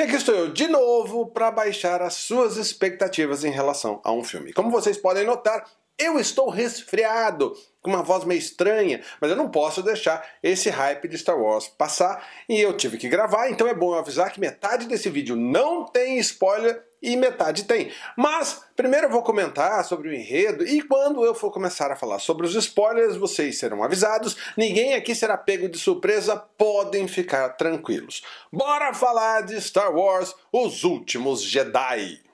E aqui estou eu de novo para baixar as suas expectativas em relação a um filme. Como vocês podem notar, eu estou resfriado, com uma voz meio estranha, mas eu não posso deixar esse hype de Star Wars passar e eu tive que gravar, então é bom avisar que metade desse vídeo não tem spoiler e metade tem. Mas primeiro eu vou comentar sobre o enredo e quando eu for começar a falar sobre os spoilers vocês serão avisados, ninguém aqui será pego de surpresa, podem ficar tranquilos. Bora falar de Star Wars Os Últimos Jedi!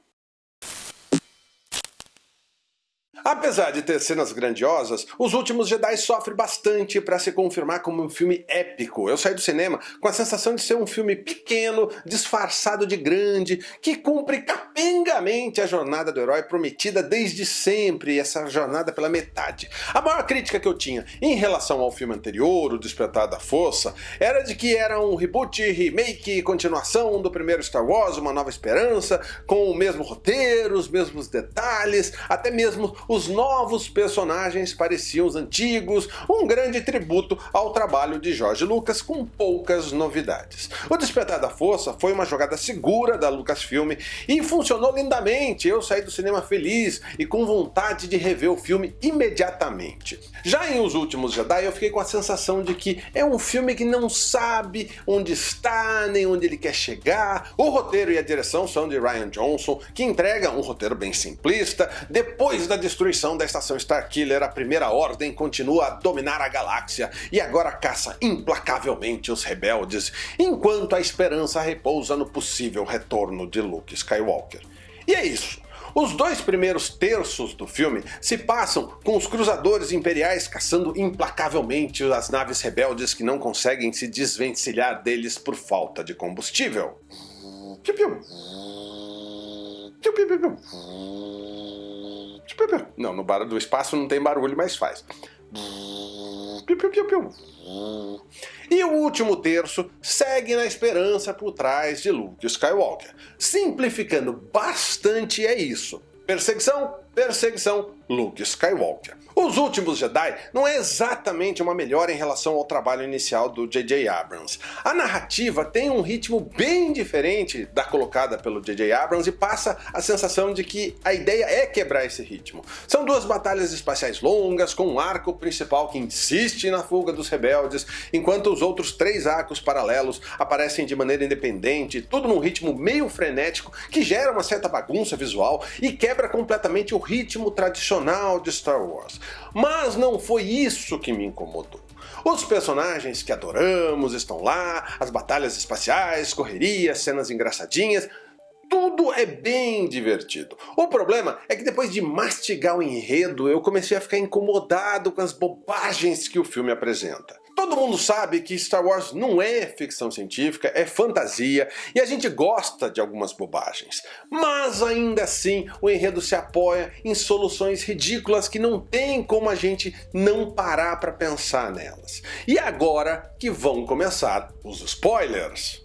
Apesar de ter cenas grandiosas, Os Últimos Jedi sofre bastante para se confirmar como um filme épico. Eu saí do cinema com a sensação de ser um filme pequeno, disfarçado de grande, que cumpre capengamente a jornada do herói prometida desde sempre, essa jornada pela metade. A maior crítica que eu tinha em relação ao filme anterior, O Despertar da Força, era de que era um reboot, remake, continuação do primeiro Star Wars, Uma Nova Esperança, com o mesmo roteiro, os mesmos detalhes, até mesmo os novos personagens pareciam os antigos, um grande tributo ao trabalho de George Lucas com poucas novidades. O Despertar da Força foi uma jogada segura da Lucasfilm e funcionou lindamente, eu saí do cinema feliz e com vontade de rever o filme imediatamente. Já em Os Últimos Jedi eu fiquei com a sensação de que é um filme que não sabe onde está, nem onde ele quer chegar, o roteiro e a direção são de Ryan Johnson, que entrega um roteiro bem simplista, depois da destruição da estação Starkiller, a Primeira Ordem continua a dominar a galáxia e agora caça implacavelmente os rebeldes, enquanto a esperança repousa no possível retorno de Luke Skywalker. E é isso. Os dois primeiros terços do filme se passam com os cruzadores imperiais caçando implacavelmente as naves rebeldes que não conseguem se desvencilhar deles por falta de combustível. Piu, piu. Piu, piu, piu, piu. Não, no bar do espaço não tem barulho, mas faz. E o último terço segue na esperança por trás de Luke Skywalker. Simplificando bastante é isso. Perseguição, perseguição, Luke Skywalker. Os Últimos Jedi não é exatamente uma melhora em relação ao trabalho inicial do J.J. Abrams. A narrativa tem um ritmo bem diferente da colocada pelo J.J. Abrams e passa a sensação de que a ideia é quebrar esse ritmo. São duas batalhas espaciais longas, com um arco principal que insiste na fuga dos rebeldes, enquanto os outros três arcos paralelos aparecem de maneira independente, tudo num ritmo meio frenético que gera uma certa bagunça visual e quebra completamente o ritmo tradicional de Star Wars. Mas não foi isso que me incomodou. Os personagens que adoramos estão lá, as batalhas espaciais, correrias, cenas engraçadinhas, tudo é bem divertido. O problema é que depois de mastigar o enredo, eu comecei a ficar incomodado com as bobagens que o filme apresenta. Todo mundo sabe que Star Wars não é ficção científica, é fantasia, e a gente gosta de algumas bobagens. Mas ainda assim, o enredo se apoia em soluções ridículas que não tem como a gente não parar para pensar nelas. E agora que vão começar os spoilers.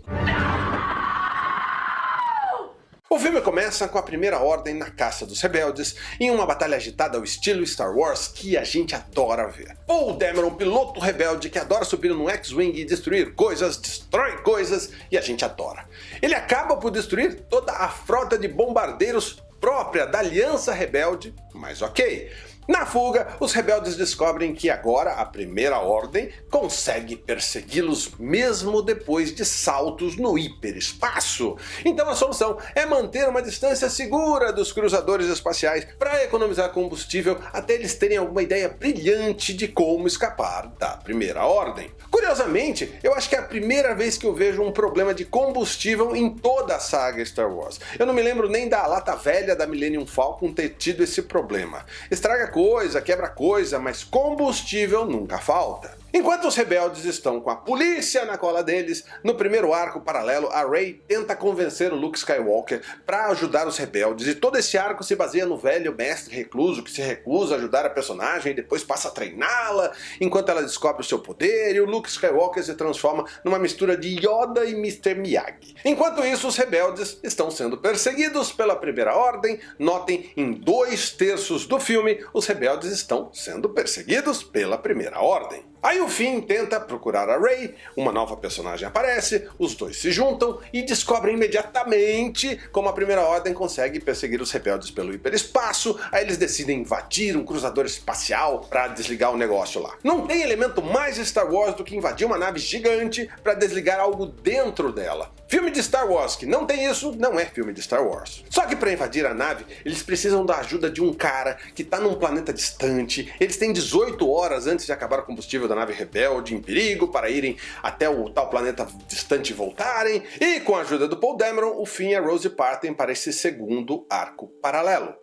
O filme começa com a Primeira Ordem na caça dos rebeldes, em uma batalha agitada ao estilo Star Wars que a gente adora ver. Paul Dameron, piloto rebelde que adora subir num X-Wing e destruir coisas, destrói coisas e a gente adora. Ele acaba por destruir toda a frota de bombardeiros própria da Aliança Rebelde, mas ok. Na fuga, os rebeldes descobrem que agora a Primeira Ordem consegue persegui-los mesmo depois de saltos no hiperespaço. Então a solução é manter uma distância segura dos cruzadores espaciais para economizar combustível até eles terem alguma ideia brilhante de como escapar da Primeira Ordem. Curiosamente, eu acho que é a primeira vez que eu vejo um problema de combustível em toda a saga Star Wars. Eu não me lembro nem da lata velha da Millennium Falcon ter tido esse problema. Estraga coisa, quebra coisa, mas combustível nunca falta. Enquanto os rebeldes estão com a polícia na cola deles, no primeiro arco paralelo a Rey tenta convencer o Luke Skywalker para ajudar os rebeldes e todo esse arco se baseia no velho mestre recluso que se recusa a ajudar a personagem e depois passa a treiná-la enquanto ela descobre o seu poder e o Luke Skywalker se transforma numa mistura de Yoda e Mr. Miyagi. Enquanto isso os rebeldes estão sendo perseguidos pela Primeira Ordem, notem em dois terços do filme os rebeldes estão sendo perseguidos pela Primeira Ordem. Aí Aí o Finn tenta procurar a Rey, uma nova personagem aparece, os dois se juntam e descobrem imediatamente como a Primeira Ordem consegue perseguir os rebeldes pelo hiperespaço, aí eles decidem invadir um cruzador espacial para desligar o negócio lá. Não tem elemento mais Star Wars do que invadir uma nave gigante para desligar algo dentro dela. Filme de Star Wars que não tem isso, não é filme de Star Wars. Só que para invadir a nave, eles precisam da ajuda de um cara que está num planeta distante, eles têm 18 horas antes de acabar o combustível da nave rebelde em perigo para irem até o tal planeta distante e voltarem, e com a ajuda do Paul Dameron, o e a Rose partem para esse segundo arco paralelo.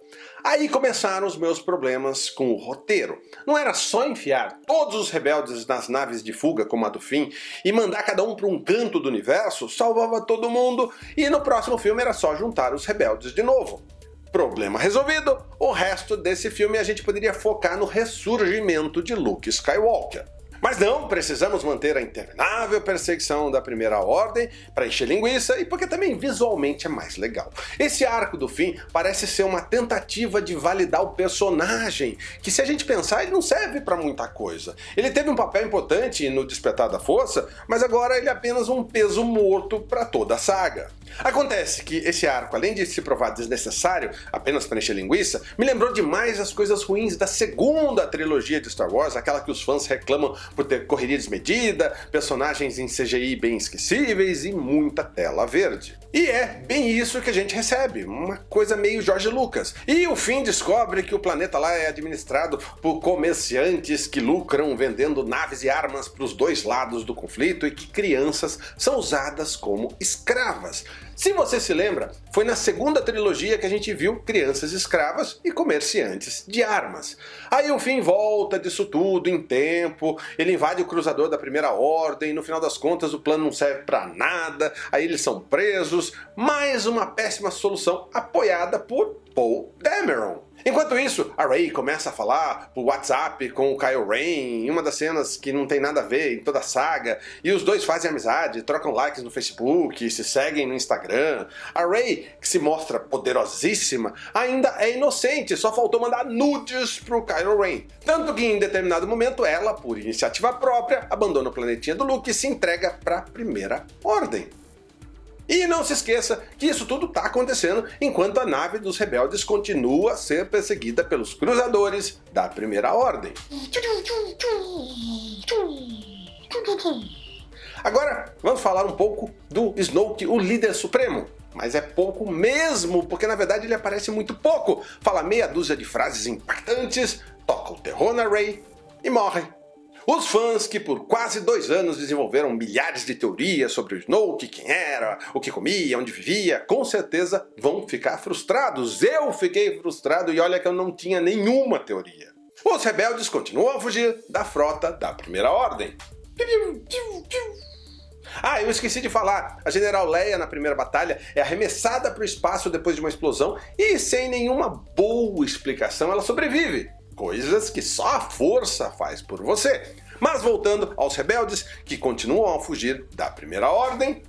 Aí começaram os meus problemas com o roteiro. Não era só enfiar todos os rebeldes nas naves de fuga como a do Finn e mandar cada um para um canto do universo, salvava todo mundo, e no próximo filme era só juntar os rebeldes de novo. Problema resolvido, o resto desse filme a gente poderia focar no ressurgimento de Luke Skywalker. Mas não, precisamos manter a interminável perseguição da Primeira Ordem para encher linguiça e porque também visualmente é mais legal. Esse arco do fim parece ser uma tentativa de validar o personagem, que se a gente pensar ele não serve para muita coisa. Ele teve um papel importante no Despertar da Força, mas agora ele é apenas um peso morto para toda a saga. Acontece que esse arco, além de se provar desnecessário apenas para encher linguiça, me lembrou demais as coisas ruins da segunda trilogia de Star Wars, aquela que os fãs reclamam por ter correria desmedida, personagens em CGI bem esquecíveis e muita tela verde. E é bem isso que a gente recebe, uma coisa meio George Lucas. E o fim descobre que o planeta lá é administrado por comerciantes que lucram vendendo naves e armas para os dois lados do conflito e que crianças são usadas como escravas. Se você se lembra, foi na segunda trilogia que a gente viu crianças escravas e comerciantes de armas. Aí o fim volta disso tudo em tempo, ele invade o cruzador da primeira ordem, no final das contas o plano não serve para nada, aí eles são presos, mais uma péssima solução apoiada por Paul Dameron. Enquanto isso, a Rey começa a falar por WhatsApp com o Kyle Ren em uma das cenas que não tem nada a ver em toda a saga, e os dois fazem amizade, trocam likes no Facebook, se seguem no Instagram. A Rey, que se mostra poderosíssima, ainda é inocente, só faltou mandar nudes pro Kylo Ren. Tanto que em determinado momento ela, por iniciativa própria, abandona o planetinha do Luke e se entrega para a Primeira Ordem. E não se esqueça que isso tudo está acontecendo enquanto a nave dos rebeldes continua a ser perseguida pelos cruzadores da Primeira Ordem. Agora vamos falar um pouco do Snoke, o líder supremo. Mas é pouco mesmo, porque na verdade ele aparece muito pouco. Fala meia dúzia de frases impactantes, toca o terror na Rey e morre. Os fãs que por quase dois anos desenvolveram milhares de teorias sobre o Snoke, quem era, o que comia, onde vivia, com certeza vão ficar frustrados. Eu fiquei frustrado e olha que eu não tinha nenhuma teoria. Os rebeldes continuam a fugir da frota da Primeira Ordem. Ah, eu esqueci de falar, a General Leia na primeira batalha é arremessada para o espaço depois de uma explosão e sem nenhuma boa explicação ela sobrevive coisas que só a força faz por você. Mas voltando aos rebeldes, que continuam a fugir da Primeira Ordem...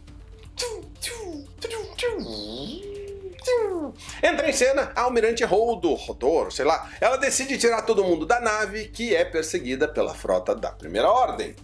Entra em cena a Almirante Holdo, Rodor, sei lá. Ela decide tirar todo mundo da nave, que é perseguida pela frota da Primeira Ordem.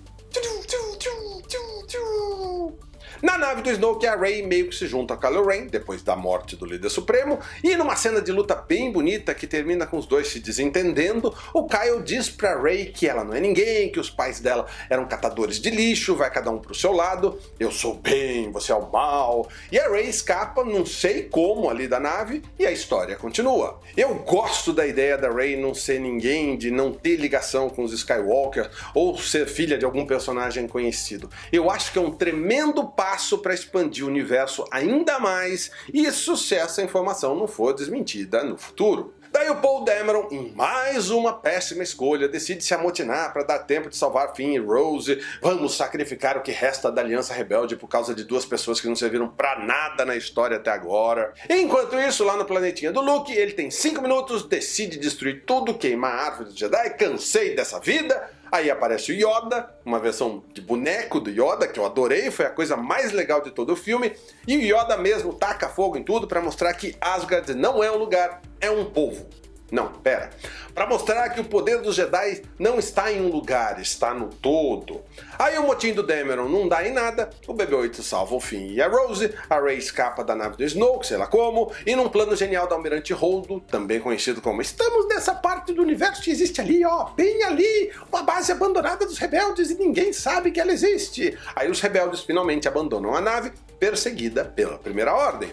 Na nave do Snoke, a Rey meio que se junta a Kylo Ren, depois da morte do líder supremo, e numa cena de luta bem bonita que termina com os dois se desentendendo, o Kyle diz pra Rey que ela não é ninguém, que os pais dela eram catadores de lixo, vai cada um pro seu lado, eu sou bem, você é o mal, e a Rey escapa, não sei como, ali da nave, e a história continua. Eu gosto da ideia da Rey não ser ninguém, de não ter ligação com os Skywalker, ou ser filha de algum personagem conhecido. Eu acho que é um tremendo passo passo para expandir o universo ainda mais, isso se essa informação não for desmentida no futuro. Daí o Paul Dameron, em mais uma péssima escolha, decide se amotinar para dar tempo de salvar Finn e Rose. Vamos sacrificar o que resta da Aliança Rebelde por causa de duas pessoas que não serviram para nada na história até agora. Enquanto isso, lá no planetinha do Luke, ele tem 5 minutos, decide destruir tudo, queimar a árvore do Jedi, cansei dessa vida, Aí aparece o Yoda, uma versão de boneco do Yoda, que eu adorei, foi a coisa mais legal de todo o filme. E o Yoda mesmo taca fogo em tudo para mostrar que Asgard não é um lugar, é um povo. Não, pera. Para mostrar que o poder dos Jedi não está em um lugar, está no todo. Aí o motim do Dameron não dá em nada, o BB-8 salva o Finn e a Rose, a Rey escapa da nave do Snoke, sei lá como, e num plano genial da Almirante Holdo, também conhecido como Estamos nessa parte do universo que existe ali, ó, bem ali, uma base abandonada dos rebeldes e ninguém sabe que ela existe. Aí os rebeldes finalmente abandonam a nave, perseguida pela Primeira Ordem.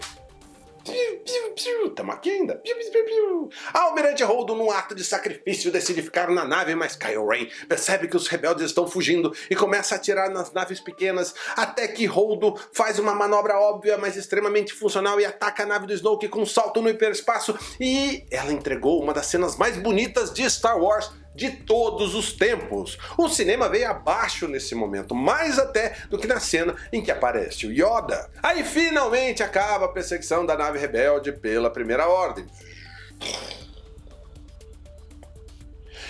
Piu, piu, piu. Tamo aqui ainda. Piu, piu, piu, piu. Almirante Holdo, num ato de sacrifício, decide ficar na nave, mas Kylo Ren percebe que os rebeldes estão fugindo e começa a atirar nas naves pequenas, até que Holdo faz uma manobra óbvia, mas extremamente funcional e ataca a nave do Snoke com um salto no hiperespaço e ela entregou uma das cenas mais bonitas de Star Wars de todos os tempos. O cinema veio abaixo nesse momento, mais até do que na cena em que aparece o Yoda. Aí finalmente acaba a perseguição da nave rebelde pela Primeira Ordem.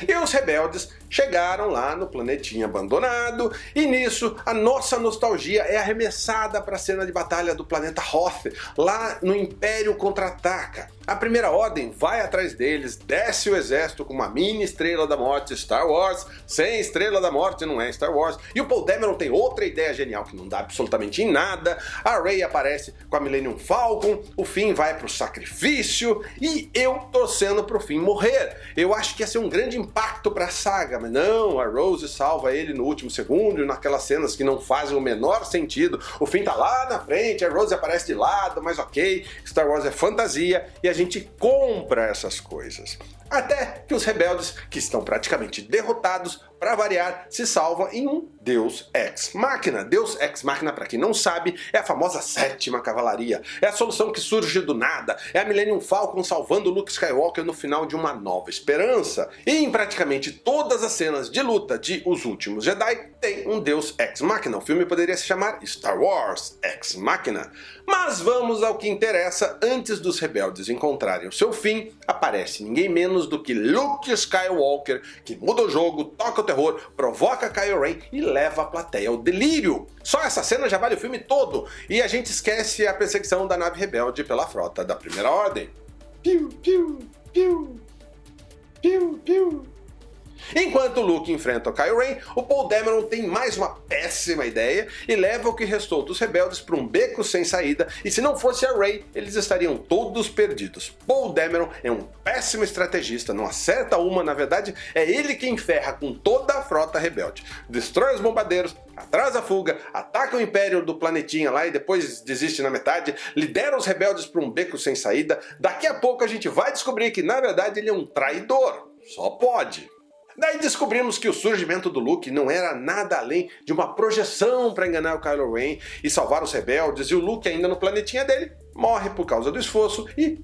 E os rebeldes chegaram lá no planetinha abandonado, e nisso a nossa nostalgia é arremessada para a cena de batalha do planeta Hoth, lá no Império Contra-Ataca. A Primeira Ordem vai atrás deles, desce o exército com uma mini Estrela da Morte Star Wars, sem Estrela da Morte não é Star Wars, e o Paul Dameron tem outra ideia genial que não dá absolutamente em nada, a Rey aparece com a Millennium Falcon, o Finn vai pro sacrifício, e eu torcendo pro Finn morrer. Eu acho que ia ser um grande impacto pra saga, mas não, a Rose salva ele no último segundo, naquelas cenas que não fazem o menor sentido, o Finn tá lá na frente, a Rose aparece de lado, mas ok, Star Wars é fantasia, e a gente compra essas coisas. Até que os rebeldes, que estão praticamente derrotados, para variar, se salvam em um Deus Ex Machina. Deus Ex Machina, para quem não sabe, é a famosa sétima cavalaria. É a solução que surge do nada. É a Millennium Falcon salvando Luke Skywalker no final de uma nova esperança. E em praticamente todas as cenas de luta de Os Últimos Jedi tem um Deus Ex Machina. O filme poderia se chamar Star Wars Ex Machina. Mas vamos ao que interessa. Antes dos rebeldes encontrarem o seu fim, aparece ninguém menos do que Luke Skywalker, que muda o jogo, toca o terror, provoca Kylo Ren e leva a plateia ao delírio. Só essa cena já vale o filme todo, e a gente esquece a perseguição da nave rebelde pela frota da Primeira Ordem. Piu, piu, piu, piu, piu. Enquanto Luke enfrenta o Kylo Ren, o Paul Dameron tem mais uma péssima ideia e leva o que restou dos rebeldes para um beco sem saída, e se não fosse a Rey, eles estariam todos perdidos. Paul Dameron é um péssimo estrategista, não acerta uma, na verdade é ele quem ferra com toda a frota rebelde. Destrói os bombardeiros, atrasa a fuga, ataca o império do planetinha lá e depois desiste na metade, lidera os rebeldes para um beco sem saída, daqui a pouco a gente vai descobrir que na verdade ele é um traidor. Só pode. Daí descobrimos que o surgimento do Luke não era nada além de uma projeção para enganar o Kylo Ren e salvar os rebeldes, e o Luke ainda no planetinha dele morre por causa do esforço e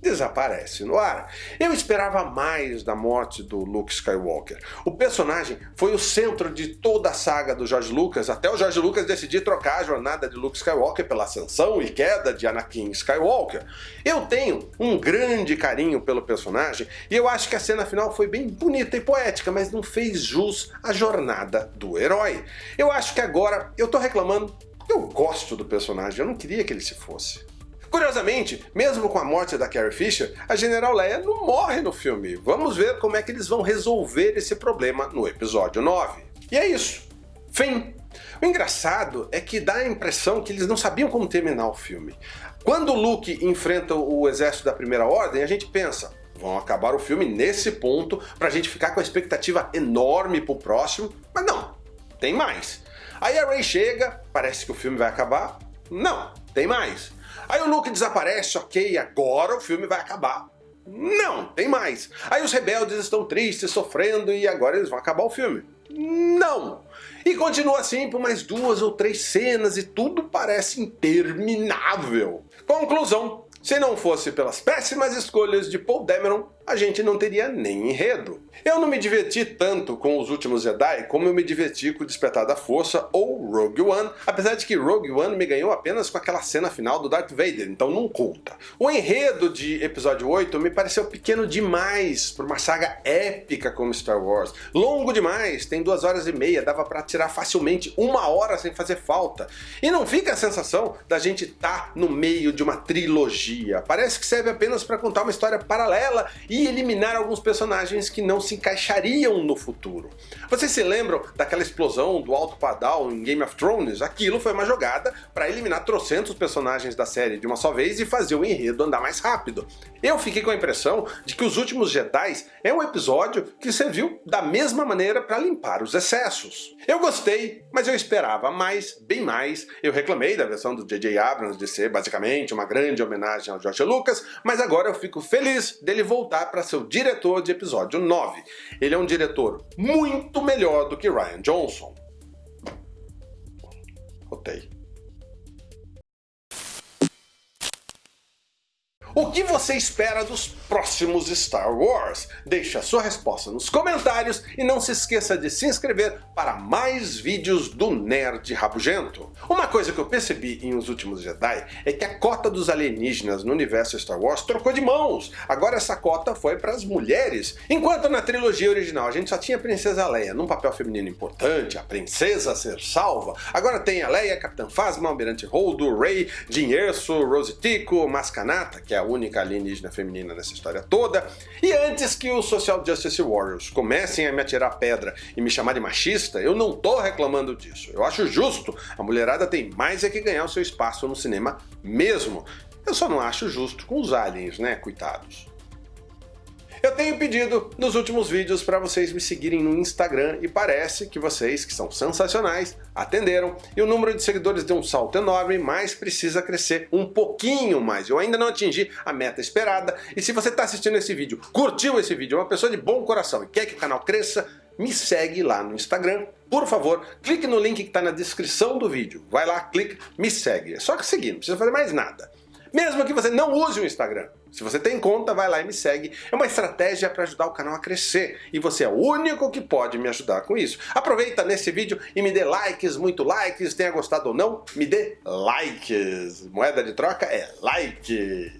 desaparece no ar. Eu esperava mais da morte do Luke Skywalker. O personagem foi o centro de toda a saga do George Lucas, até o George Lucas decidir trocar a jornada de Luke Skywalker pela ascensão e queda de Anakin Skywalker. Eu tenho um grande carinho pelo personagem e eu acho que a cena final foi bem bonita e poética, mas não fez jus à jornada do herói. Eu acho que agora eu tô reclamando eu gosto do personagem, eu não queria que ele se fosse. Curiosamente, mesmo com a morte da Carrie Fisher, a General Leia não morre no filme. Vamos ver como é que eles vão resolver esse problema no episódio 9. E é isso. Fim. O engraçado é que dá a impressão que eles não sabiam como terminar o filme. Quando Luke enfrenta o exército da Primeira Ordem, a gente pensa, vão acabar o filme nesse ponto pra gente ficar com a expectativa enorme pro próximo, mas não, tem mais. Aí a Rey chega, parece que o filme vai acabar, não, tem mais. Aí o Luke desaparece, ok, agora o filme vai acabar. Não, tem mais. Aí os rebeldes estão tristes, sofrendo e agora eles vão acabar o filme. Não! E continua assim por mais duas ou três cenas e tudo parece interminável. Conclusão, se não fosse pelas péssimas escolhas de Paul Dameron, a gente não teria nem enredo. Eu não me diverti tanto com Os Últimos Jedi como eu me diverti com Despertar da Força ou Rogue One, apesar de que Rogue One me ganhou apenas com aquela cena final do Darth Vader, então não conta. O enredo de episódio 8 me pareceu pequeno demais para uma saga épica como Star Wars. Longo demais, tem duas horas e meia, dava para tirar facilmente uma hora sem fazer falta. E não fica a sensação da gente estar tá no meio de uma trilogia. Parece que serve apenas para contar uma história paralela e e eliminar alguns personagens que não se encaixariam no futuro. Vocês se lembram daquela explosão do Alto Padal em Game of Thrones? Aquilo foi uma jogada para eliminar trocentos personagens da série de uma só vez e fazer o enredo andar mais rápido. Eu fiquei com a impressão de que Os Últimos Jedi é um episódio que serviu da mesma maneira para limpar os excessos. Eu gostei, mas eu esperava mais, bem mais. Eu reclamei da versão do J.J. Abrams de ser basicamente uma grande homenagem ao George Lucas, mas agora eu fico feliz dele voltar para ser o diretor de episódio 9. Ele é um diretor muito melhor do que Ryan Johnson. Rotei. O que você espera dos próximos Star Wars? Deixe a sua resposta nos comentários e não se esqueça de se inscrever para mais vídeos do Nerd Rabugento. Uma coisa que eu percebi em Os Últimos Jedi é que a cota dos alienígenas no universo Star Wars trocou de mãos. Agora essa cota foi para as mulheres. Enquanto na trilogia original a gente só tinha a Princesa Leia num papel feminino importante, a princesa a ser salva, agora tem a Leia, Capitã Phasma, Almirante Holdo, Rey, Jyn Erso, Rose Tico, Mascanata, que é a única alienígena feminina nessa história toda. E antes que os Social Justice Warriors comecem a me atirar pedra e me chamar de machista, eu não tô reclamando disso. Eu acho justo, a mulherada tem mais é que ganhar o seu espaço no cinema mesmo. Eu só não acho justo com os aliens, né, coitados. Eu tenho pedido nos últimos vídeos para vocês me seguirem no Instagram e parece que vocês, que são sensacionais, atenderam e o número de seguidores deu um salto enorme, mas precisa crescer um pouquinho mais. Eu ainda não atingi a meta esperada e se você está assistindo esse vídeo, curtiu esse vídeo, é uma pessoa de bom coração e quer que o canal cresça, me segue lá no Instagram. Por favor, clique no link que está na descrição do vídeo. Vai lá, clica, me segue. É só seguir, não precisa fazer mais nada. Mesmo que você não use o Instagram. Se você tem conta, vai lá e me segue. É uma estratégia para ajudar o canal a crescer. E você é o único que pode me ajudar com isso. Aproveita nesse vídeo e me dê likes, muito likes. Tenha gostado ou não, me dê likes. Moeda de troca é like.